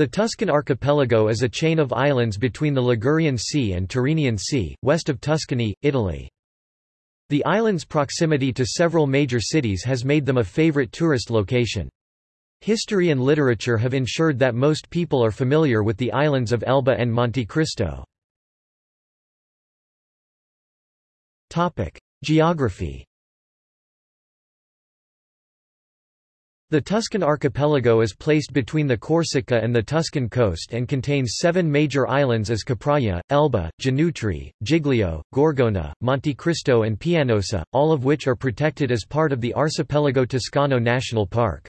The Tuscan archipelago is a chain of islands between the Ligurian Sea and Tyrrhenian Sea, west of Tuscany, Italy. The island's proximity to several major cities has made them a favorite tourist location. History and literature have ensured that most people are familiar with the islands of Elba and Monte Cristo. Geography The Tuscan archipelago is placed between the Corsica and the Tuscan coast and contains seven major islands as Capraia, Elba, Giannutri, Giglio, Gorgona, Monte Cristo and Pianosa, all of which are protected as part of the Arcipelago Toscano National Park.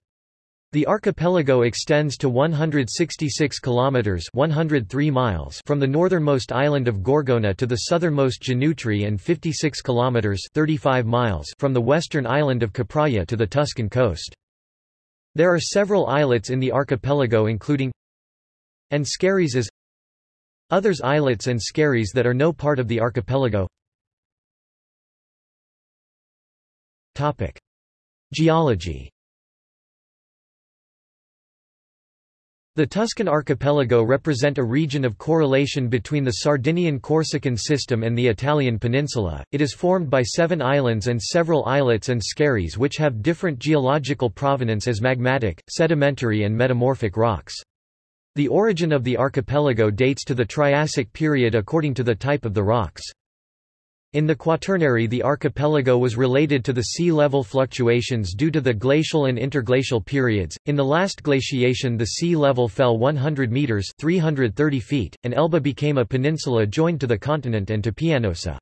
The archipelago extends to 166 kilometers (103 miles) from the northernmost island of Gorgona to the southernmost Giannutri and 56 kilometers (35 miles) from the western island of Capraia to the Tuscan coast. There are several islets in the archipelago including and skerries as others islets and skerries that are no part of the archipelago Topic. Geology The Tuscan archipelago represent a region of correlation between the Sardinian-Corsican system and the Italian peninsula. It is formed by seven islands and several islets and skerries which have different geological provenance as magmatic, sedimentary and metamorphic rocks. The origin of the archipelago dates to the Triassic period according to the type of the rocks. In the Quaternary the archipelago was related to the sea level fluctuations due to the glacial and interglacial periods. In the last glaciation the sea level fell 100 meters 330 feet, and Elba became a peninsula joined to the continent and to Pianosa.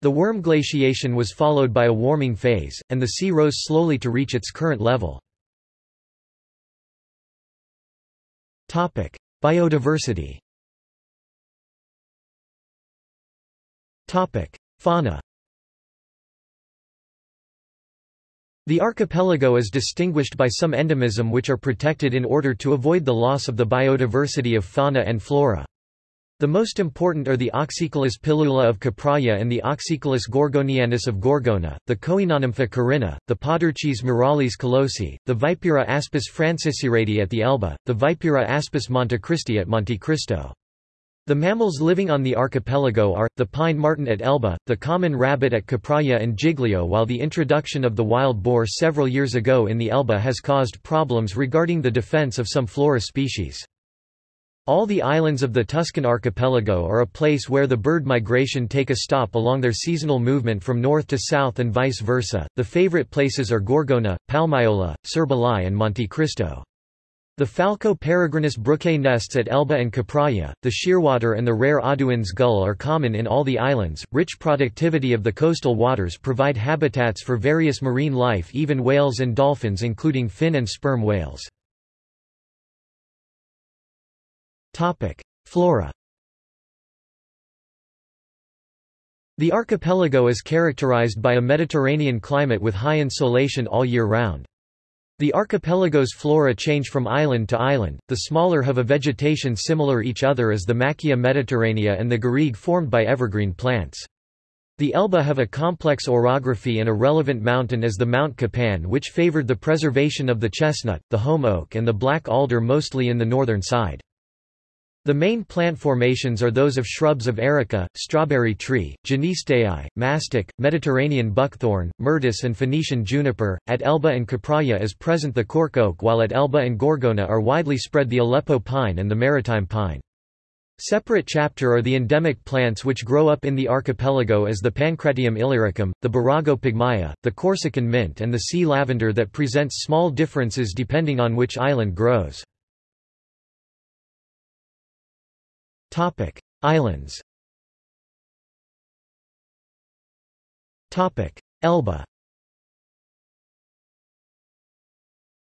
The Würm glaciation was followed by a warming phase, and the sea rose slowly to reach its current level. Biodiversity Fauna The archipelago is distinguished by some endemism which are protected in order to avoid the loss of the biodiversity of fauna and flora. The most important are the Oxychilus pilula of Capraia and the Oxychilus gorgonianus of Gorgona, the Coenonympha carina, the Podarcis muralis colosi, the Vipera aspis francisciredi at the Elba, the Vipera aspis montecristi at Monte Cristo. The mammals living on the archipelago are, the pine marten at Elba, the common rabbit at Capraia and Giglio while the introduction of the wild boar several years ago in the Elba has caused problems regarding the defense of some flora species. All the islands of the Tuscan archipelago are a place where the bird migration take a stop along their seasonal movement from north to south and vice versa. The favorite places are Gorgona, Palmaiola, Cerboli and Monte Cristo. The Falco peregrinus brooke nests at Elba and Capraia, the shearwater and the rare Audouin's gull are common in all the islands. Rich productivity of the coastal waters provide habitats for various marine life even whales and dolphins including fin and sperm whales. Flora The archipelago is characterized by a Mediterranean climate with high insolation all year round. The archipelago's flora change from island to island, the smaller have a vegetation similar each other as the Macchia mediterranea and the garrigue formed by evergreen plants. The Elba have a complex orography and a relevant mountain as the Mount Capanne which favored the preservation of the chestnut, the holm oak and the black alder mostly in the northern side. The main plant formations are those of shrubs of erica, strawberry tree, Genisteae, mastic, Mediterranean buckthorn, myrtus and Phoenician juniper. At Elba and Capraia is present the cork oak while at Elba and Gorgona are widely spread the Aleppo pine and the maritime pine. Separate chapter are the endemic plants which grow up in the archipelago as the Pancratium illyricum, the Borago pygmaea, the Corsican mint and the sea lavender that presents small differences depending on which island grows. Topic: Islands. Topic: Elba.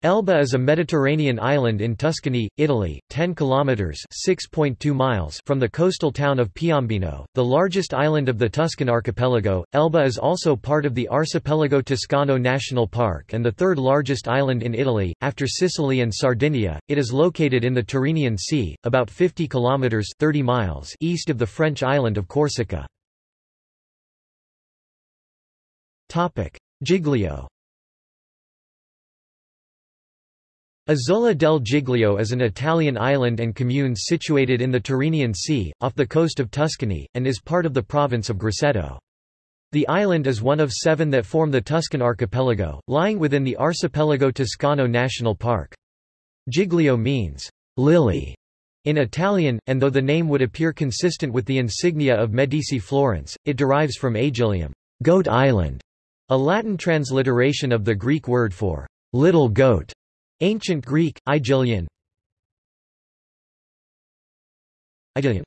Elba is a Mediterranean island in Tuscany, Italy, 10 kilometers (6.2 miles) from the coastal town of Piombino, the largest island of the Tuscan archipelago. Elba is also part of the Arcipelago Toscano National Park and the third largest island in Italy after Sicily and Sardinia. It is located in the Tyrrhenian Sea, about 50 kilometers (30 miles) east of the French island of Corsica. Topic: Giglio Isola del Giglio is an Italian island and commune situated in the Tyrrhenian Sea, off the coast of Tuscany, and is part of the province of Grosseto. The island is one of seven that form the Tuscan archipelago, lying within the Arcipelago Toscano National Park. Giglio means, lily, in Italian, and though the name would appear consistent with the insignia of Medici Florence, it derives from Aegilium, goat island, a Latin transliteration of the Greek word for little goat. Ancient Greek, Aegilian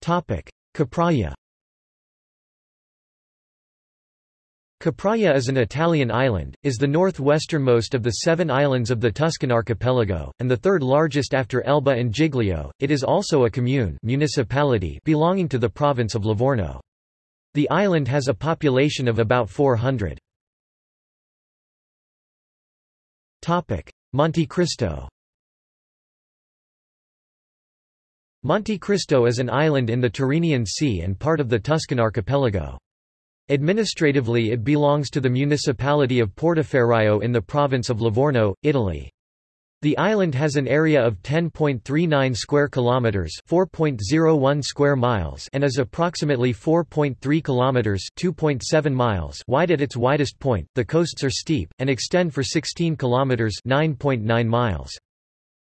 Topic. Capraia Capraia is an Italian island, is the northwesternmost of the seven islands of the Tuscan archipelago, and the third largest after Elba and Giglio. It is also a commune municipality belonging to the province of Livorno. The island has a population of about 400. Monte Cristo Monte Cristo is an island in the Tyrrhenian Sea and part of the Tuscan archipelago. Administratively it belongs to the municipality of Portoferraio in the province of Livorno, Italy. The island has an area of 10.39 square kilometers, 4.01 square miles, and is approximately 4.3 kilometers, 2.7 miles wide at its widest point. The coasts are steep and extend for 16 kilometers, 9.9 miles.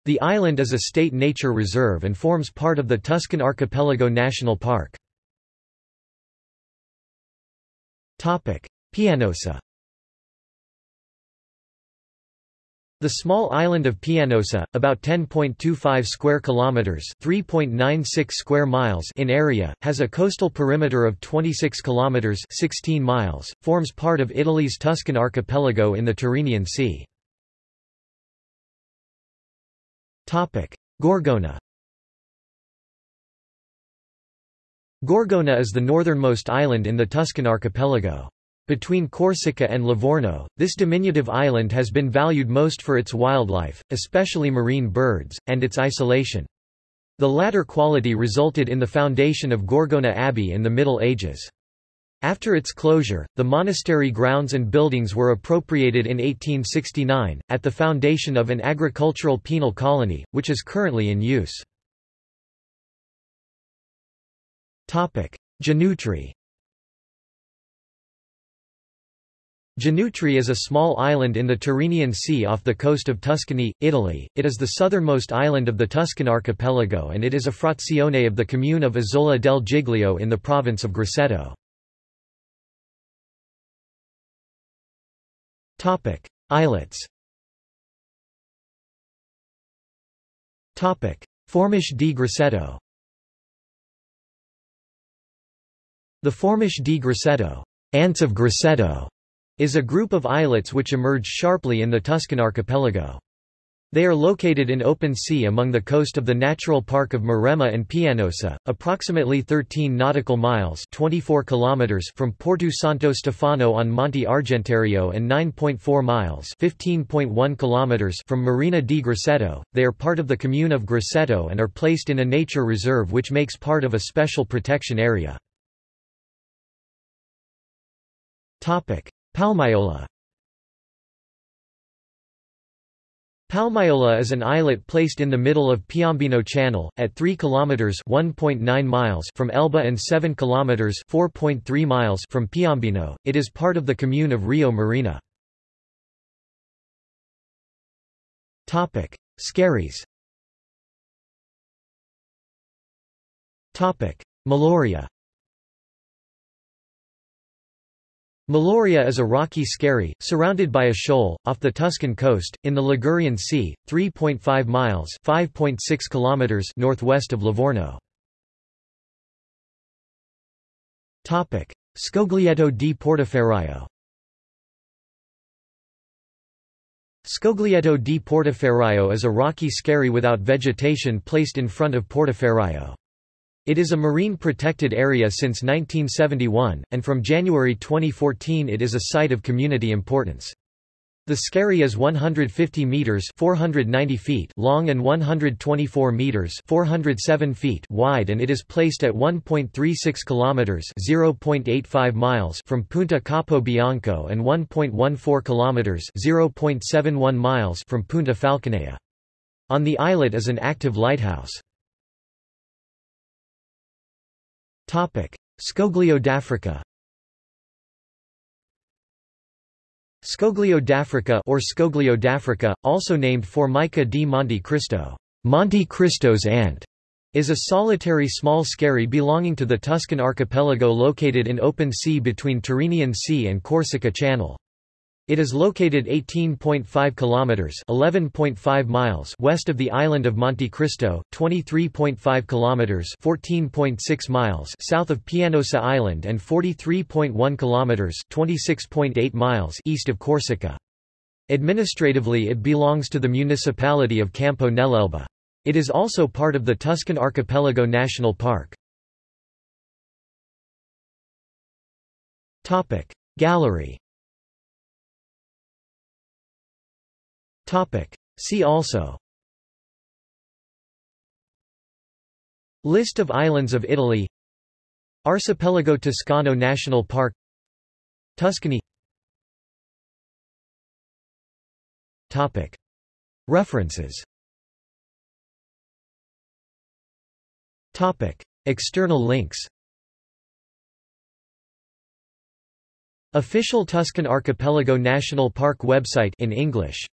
The island is a state nature reserve and forms part of the Tuscan Archipelago National Park. Topic: Pianosa The small island of Pianosa, about 10.25 square kilometers, 3.96 square miles in area, has a coastal perimeter of 26 kilometers, 16 miles, forms part of Italy's Tuscan archipelago in the Tyrrhenian Sea. Topic: Gorgona Gorgona is the northernmost island in the Tuscan archipelago. Between Corsica and Livorno, this diminutive island has been valued most for its wildlife, especially marine birds, and its isolation. The latter quality resulted in the foundation of Gorgona Abbey in the Middle Ages. After its closure, the monastery grounds and buildings were appropriated in 1869, at the foundation of an agricultural penal colony, which is currently in use. Giannutri Giannutri is a small island in the Tyrrhenian Sea off the coast of Tuscany, Italy. It is the southernmost island of the Tuscan archipelago and it is a frazione of the commune of Isola del Giglio in the province of Grosseto. Topic: Islets. Topic: Formiche di Grosseto. The Formiche di Grosseto, ants of Grosseto, is a group of islets which emerge sharply in the Tuscan archipelago. They are located in open sea among the coast of the Natural Park of Maremma and Pianosa, approximately 13 nautical miles 24 kilometers from Porto Santo Stefano on Monte Argentario and 9.4 miles 15.1 kilometers from Marina di Grosseto. They are part of the commune of Grosseto and are placed in a nature reserve which makes part of a special protection area. Palmaiola Palmaiola is an islet placed in the middle of Piombino Channel, at 3 km 1.9 miles from Elba and 7 km 4.3 miles from Piombino. It is part of the commune of Rio Marina. Skerries Meloria Meloria is a rocky skerry, surrounded by a shoal, off the Tuscan coast, in the Ligurian Sea, 3.5 miles (5.6 kilometers northwest of Livorno. Scoglietto di Portoferraio Scoglietto di Portoferraio is a rocky skerry without vegetation placed in front of Portoferraio. It is a marine protected area since 1971, and from January 2014 it is a site of community importance. The skerry is 150 meters (490 feet) long and 124 meters (407 feet) wide and it is placed at 1.36 kilometers (0.85 miles) from Punta Capo Bianco and 1.14 kilometers (0.71 miles) from Punta Falconea. On the islet is an active lighthouse. Scoglio d'Africa Scoglio d'Africa or Scoglio d'Africa, also named Formica di Monte Cristo, Monte Cristo's ant, is a solitary small skerry belonging to the Tuscan archipelago located in open sea between Tyrrhenian Sea and Corsica Channel. It is located 18.5 kilometers (11.5 miles) west of the island of Monte Cristo, 23.5 kilometers (14.6 miles) south of Pianosa Island and 43.1 kilometers (26.8 miles) east of Corsica. Administratively it belongs to the municipality of Campo nell'Elba. It is also part of the Tuscan Archipelago National Park. Topic Gallery Topic. See also. List of islands of Italy. Archipelago Toscano National Park. Tuscany. Topic. References. Topic. External links. Official Tuscan Archipelago National Park website in English